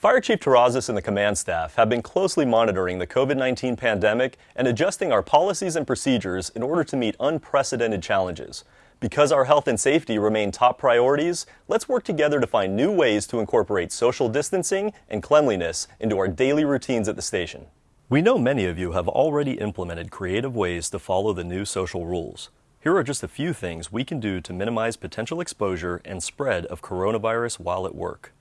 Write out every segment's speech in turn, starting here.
Fire Chief Terrazas and the command staff have been closely monitoring the COVID-19 pandemic and adjusting our policies and procedures in order to meet unprecedented challenges. Because our health and safety remain top priorities, let's work together to find new ways to incorporate social distancing and cleanliness into our daily routines at the station. We know many of you have already implemented creative ways to follow the new social rules. Here are just a few things we can do to minimize potential exposure and spread of coronavirus while at work.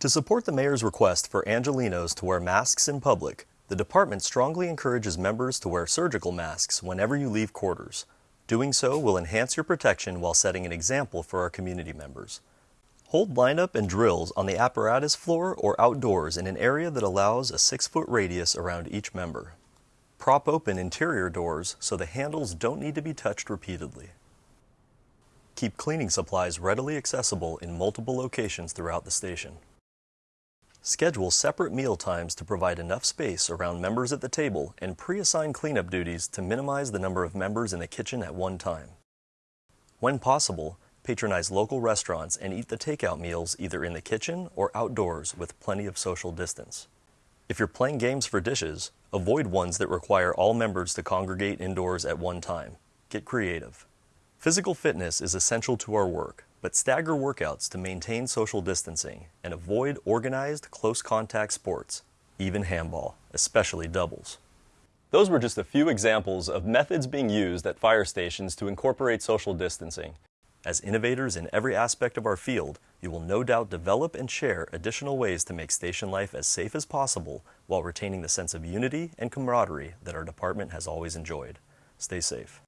To support the Mayor's request for Angelenos to wear masks in public, the department strongly encourages members to wear surgical masks whenever you leave quarters. Doing so will enhance your protection while setting an example for our community members. Hold lineup and drills on the apparatus floor or outdoors in an area that allows a six foot radius around each member. Prop open interior doors so the handles don't need to be touched repeatedly. Keep cleaning supplies readily accessible in multiple locations throughout the station. Schedule separate meal times to provide enough space around members at the table and pre-assign cleanup duties to minimize the number of members in the kitchen at one time. When possible, patronize local restaurants and eat the takeout meals either in the kitchen or outdoors with plenty of social distance. If you're playing games for dishes, avoid ones that require all members to congregate indoors at one time. Get creative. Physical fitness is essential to our work, but stagger workouts to maintain social distancing and avoid organized close contact sports, even handball, especially doubles. Those were just a few examples of methods being used at fire stations to incorporate social distancing. As innovators in every aspect of our field, you will no doubt develop and share additional ways to make station life as safe as possible while retaining the sense of unity and camaraderie that our department has always enjoyed. Stay safe.